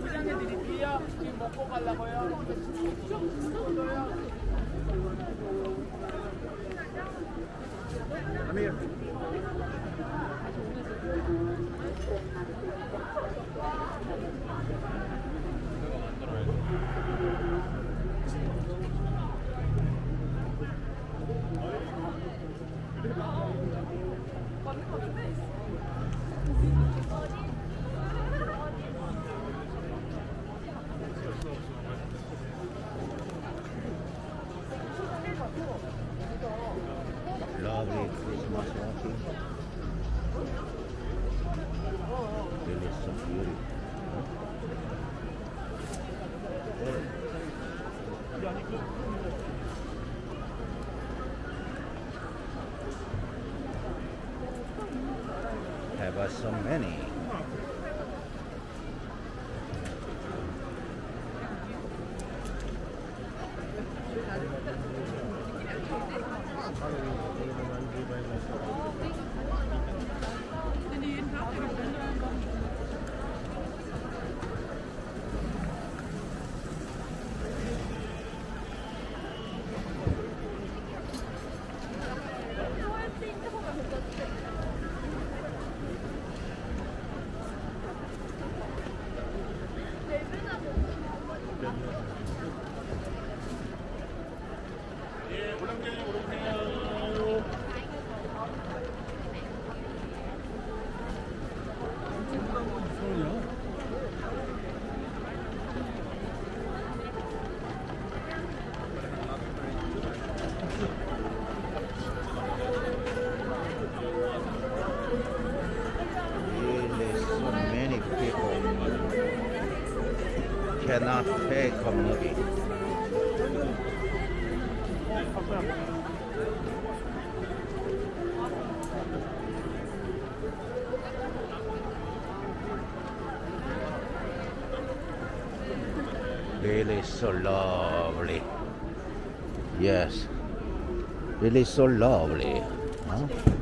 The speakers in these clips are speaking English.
포장해 드릴게요. 지금 먹고 가려고요. Have us so many. Really so many people take a movie. Really so lovely. Yes. Really so lovely. Huh?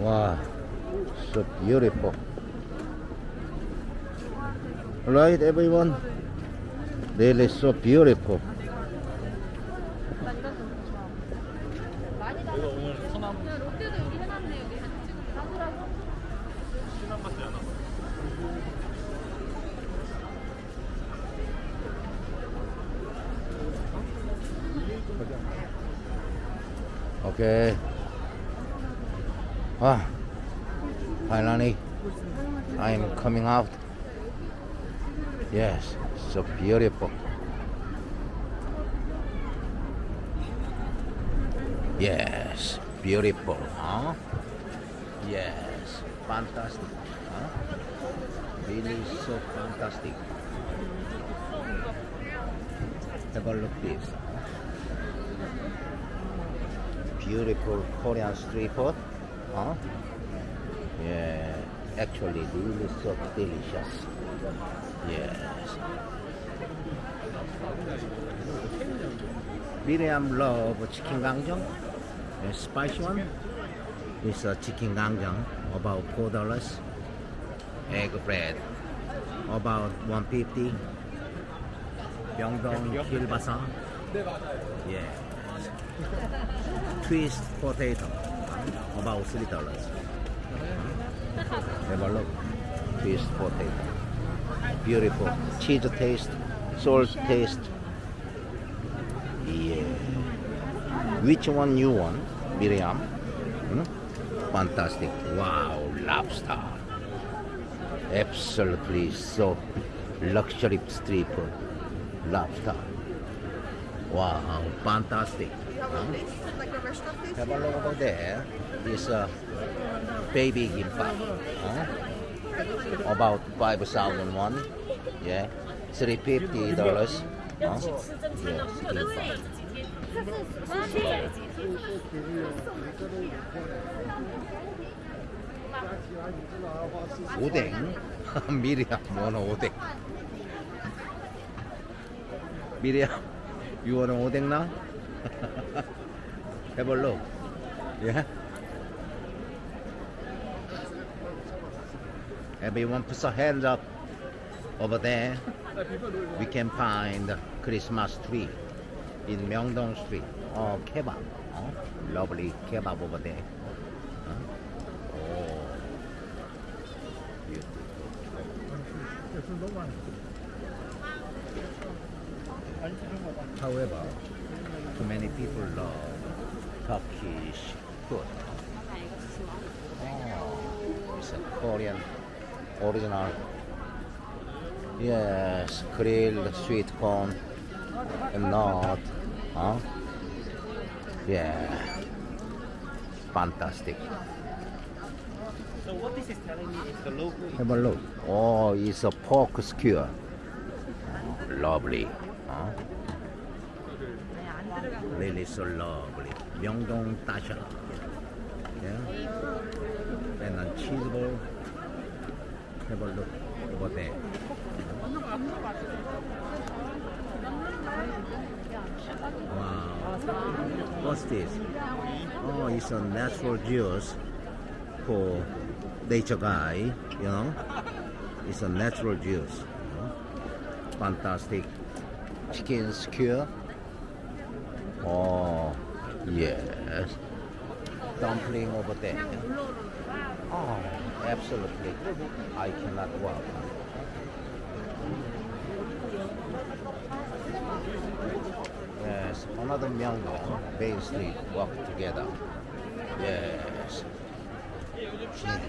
Wow, so beautiful. Right, everyone? Really so beautiful. Okay. Ah, finally, I'm coming out. Yes, so beautiful. Yes, beautiful, huh? Yes, fantastic, huh? Really so fantastic. Have a look this. Beautiful Korean street food, huh? Yeah, actually really so delicious. Yes. Miriam love chicken gangjeong, a spicy one. It's a chicken gangjeong, about four dollars. Egg bread, about one fifty. Myeongdong kilbasa. Yeah. Twist potato, about three dollars. Have a look. Twist potato. Beautiful. Cheese taste, salt taste. Yeah. Which one you want, Miriam? Hmm? Fantastic. Wow, lobster. Absolutely so luxury food. Lobster. Wow, fantastic. Huh? like a restaurant place. Have a look over there. This uh, baby gimbap. Huh? About five thousand one. Yeah. Three fifty dollars. Huh? Yes, gimbap. 오뎅 미리야 뭐는 오뎅 미리야 you want 오뎅 now? Have a look yeah everyone puts your hands up over there. We can find Christmas tree in Myeongdong Street. Oh kebab. Oh, lovely kebab over there. Oh. However, too many people love Turkish food. Oh, it's a Korean original. Yes, grilled sweet corn and not, Huh? Yeah, fantastic. So what this is telling me is the is Have a look. Oh, it's a pork skewer. Lovely. Huh? Really so lovely. Myeongdong Tasha. Yeah. And a cheese ball. Have a look over there. Wow. What's this? Oh, it's a natural juice for nature guy, you know. It's a natural juice. You know? Fantastic. Chicken skewer. Oh, yes. Dumpling over there. Oh, absolutely. I cannot walk. Yes, another Myeongdong, Main Street, walk together. Yes. Yes.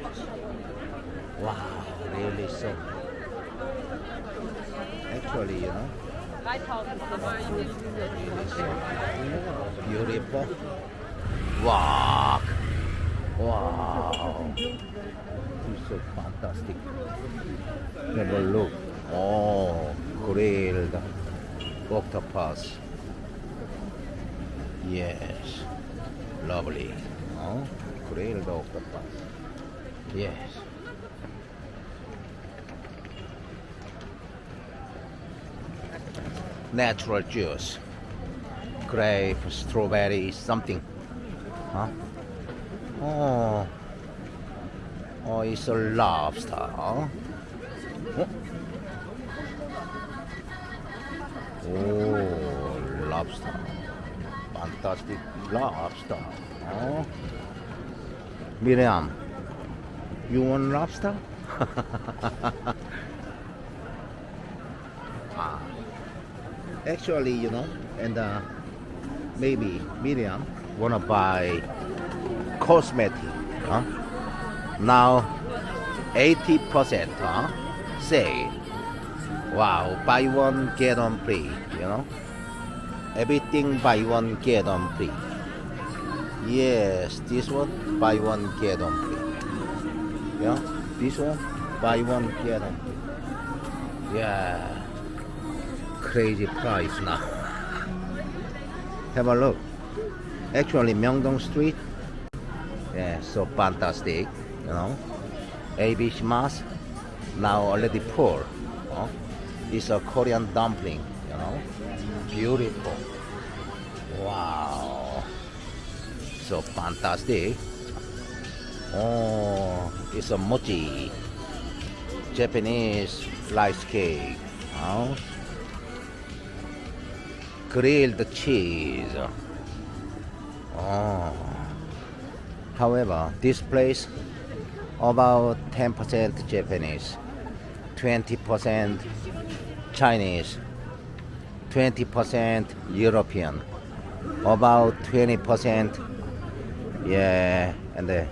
Wow, really so. Actually, you know, beautiful. walk, Wow. It's so fantastic. A look. Oh, grilled octopus. Yes. Lovely. Oh, grilled octopus. Yes. Natural juice. Grape, strawberry, something. Huh? Oh. Oh, it's a lobster. Huh? Oh. oh, lobster. Fantastic lobster. Oh. Miriam, you want lobster? ah. Actually, you know, and uh, maybe Miriam wanna buy cosmetic. Huh? Now, 80% huh? sale. Wow, buy one get one free. You know, everything buy one get one free. Yes, this one buy one get one free. Yeah, this one buy one get one free. Yeah, crazy price now. Have a look. Actually, Myeongdong Street. Yeah, so fantastic. You know, ABC mask now already full. huh? It's a Korean dumpling. You know, beautiful. Wow so fantastic. Oh, it's a mochi, Japanese rice cake. Oh. Grilled cheese. Oh. However, this place about 10% Japanese, 20% Chinese, 20% European, about 20% yeah, and the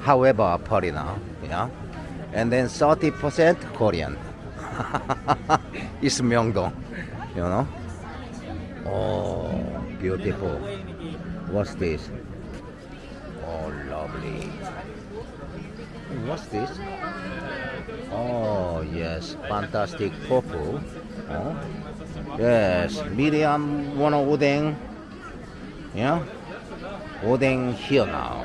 however foreigner, yeah, and then 30% Korean. it's Myeongdong, you know. Oh, beautiful. What's this? Oh, lovely. What's this? Oh, yes, fantastic. Oh, yes, medium one odeng. Yeah. Odeng here now.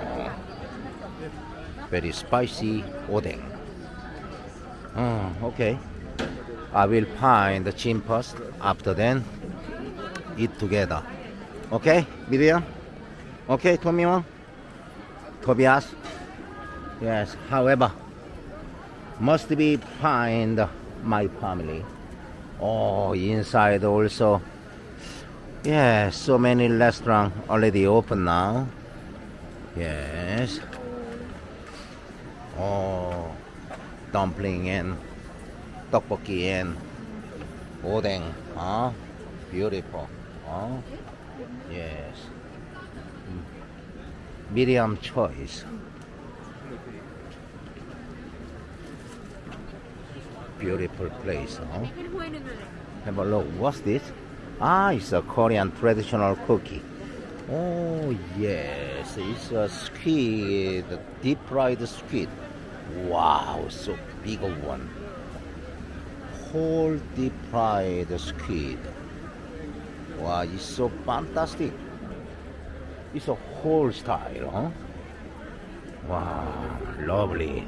very spicy odeng. Oh, okay. I will find the chin first. After then, eat together. Okay, Miriam? Okay, Tomiwa? Tobias? Yes, however, must be find my family. Oh, inside also. Yes, so many restaurants already open now. Yes. Oh, dumpling and tteokbokki and odeng. Huh? Beautiful. Huh? Yes. Medium choice. Beautiful place. Huh? Have a look. What's this? Ah, it's a Korean traditional cookie. Oh yes, it's a squid, deep fried squid. Wow, so big one. Whole deep fried squid. Wow, it's so fantastic. It's a whole style, huh? Wow, lovely.